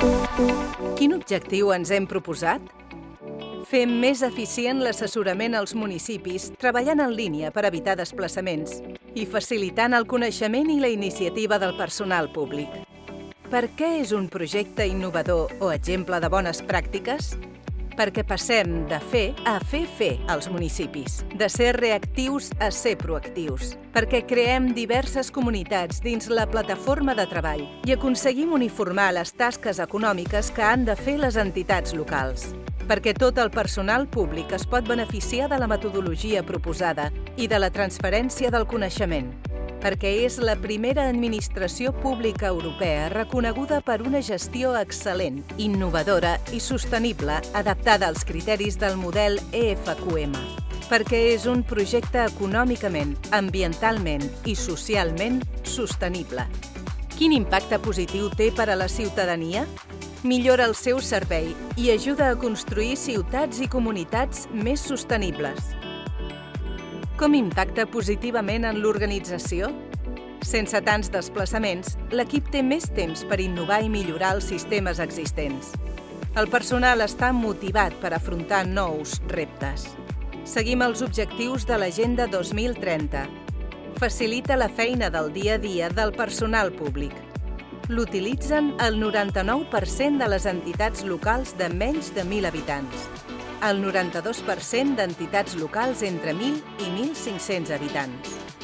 Quin objectiu ens hem proposat? Fer més eficient l'assessorament als municipis treballant en línia per evitar desplaçaments i facilitant el coneixement i la iniciativa del personal públic. Per què és un projecte innovador o exemple de bones pràctiques? Perquè passem de fer a fer fer als municipis, de ser reactius a ser proactius, perquè creem diverses comunitats dins la plataforma de treball i aconseguim uniformar les tasques econòmiques que han de fer les entitats locals perquè tot el personal públic es pot beneficiar de la metodologia proposada i de la transferència del coneixement perquè és la primera administració pública europea reconeguda per una gestió excel·lent, innovadora i sostenible adaptada als criteris del model EFQM perquè és un projecte econòmicament, ambientalment i socialment sostenible. Quin impacte positiu té per a la ciutadania? Millora el seu servei i ajuda a construir ciutats i comunitats més sostenibles. Com impacta positivament en l'organització? Sense tants desplaçaments, l'equip té més temps per innovar i millorar els sistemes existents. El personal està motivat per afrontar nous reptes. Seguim els objectius de l'Agenda 2030. Facilita la feina del dia a dia del personal públic. L'utilitzen el 99% de les entitats locals de menys de 1.000 habitants el 92% d'entitats locals entre 1.000 i 1.500 habitants.